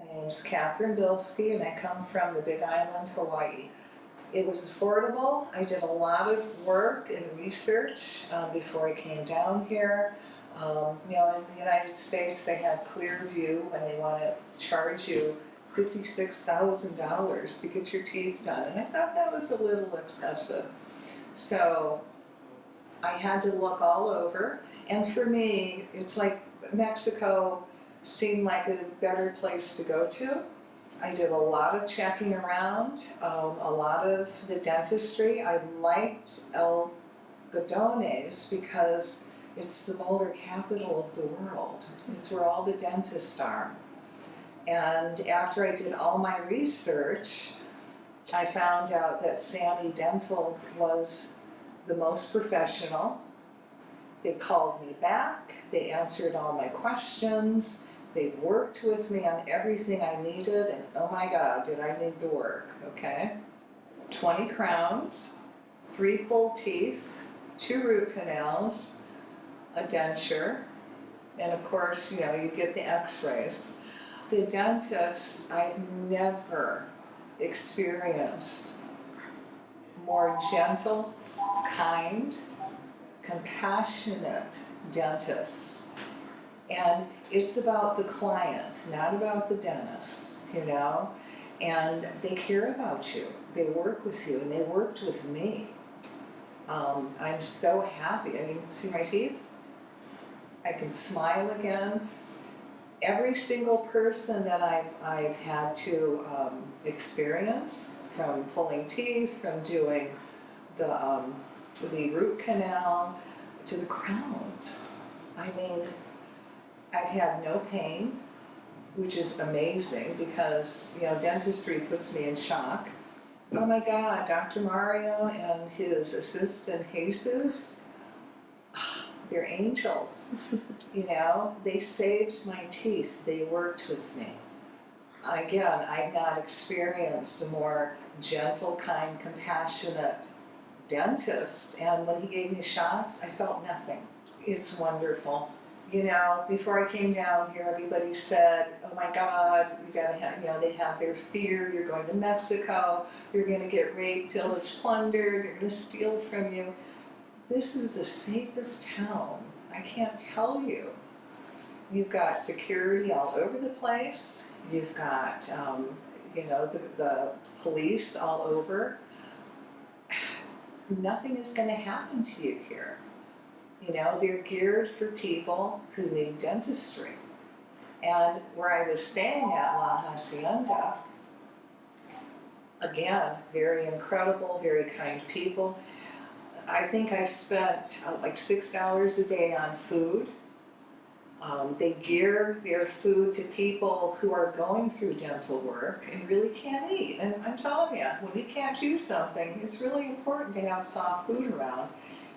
My name's Catherine Bilski and I come from the Big Island, Hawaii. It was affordable. I did a lot of work and research um, before I came down here. Um, you know, in the United States, they have Clearview and they want to charge you fifty-six thousand dollars to get your teeth done, and I thought that was a little excessive. So I had to look all over, and for me, it's like Mexico seemed like a better place to go to. I did a lot of checking around, um, a lot of the dentistry. I liked El Godones because it's the molar capital of the world. It's where all the dentists are. And after I did all my research, I found out that Sani Dental was the most professional. They called me back, they answered all my questions, they've worked with me on everything I needed, and oh my god, did I need the work, okay? 20 crowns, three pulled teeth, two root canals, a denture, and of course, you know, you get the x-rays. The dentist, I've never experienced more gentle, kind, compassionate dentists. And it's about the client, not about the dentist, you know? And they care about you, they work with you, and they worked with me. Um, I'm so happy, I mean, see my teeth? I can smile again. Every single person that I've, I've had to um, experience, from pulling teeth, from doing the, um, the root canal, to the crowns. I mean, I've had no pain, which is amazing because, you know, dentistry puts me in shock. Oh my God, Dr. Mario and his assistant Jesus, they're angels. You know, they saved my teeth, they worked with me. Again, I've not experienced a more gentle, kind, compassionate dentist, and when he gave me shots, I felt nothing. It's wonderful. You know, before I came down here, everybody said, oh my God, you gotta have, you know, they have their fear, you're going to Mexico, you're gonna get raped, pillaged, plundered, they're gonna steal from you. This is the safest town, I can't tell you. You've got security all over the place, you've got, um, you know, the, the police all over. Nothing is gonna happen to you here. You know, they're geared for people who need dentistry. And where I was staying at La Hacienda, again, very incredible, very kind people. I think I've spent uh, like six dollars a day on food. Um, they gear their food to people who are going through dental work and really can't eat. And I'm telling you, when you can't do something, it's really important to have soft food around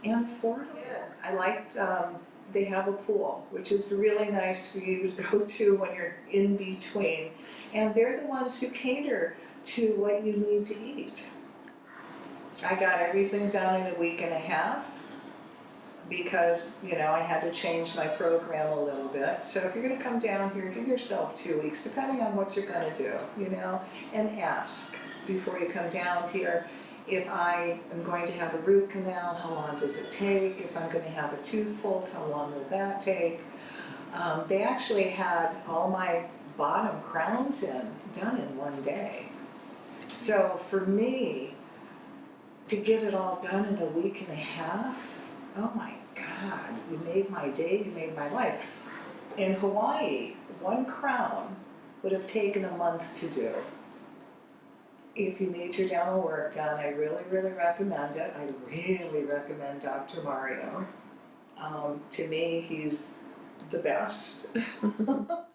and affordable. I liked, um, they have a pool, which is really nice for you to go to when you're in between. And they're the ones who cater to what you need to eat. I got everything done in a week and a half because, you know, I had to change my program a little bit. So if you're gonna come down here, give yourself two weeks, depending on what you're gonna do, you know, and ask before you come down here. If I am going to have a root canal, how long does it take? If I'm gonna have a tooth pulled, how long will that take? Um, they actually had all my bottom crowns in, done in one day. So for me, to get it all done in a week and a half, oh my God, you made my day, you made my life. In Hawaii, one crown would have taken a month to do. If you need your dental work done, I really, really recommend it. I really recommend Dr. Mario. Um, to me, he's the best.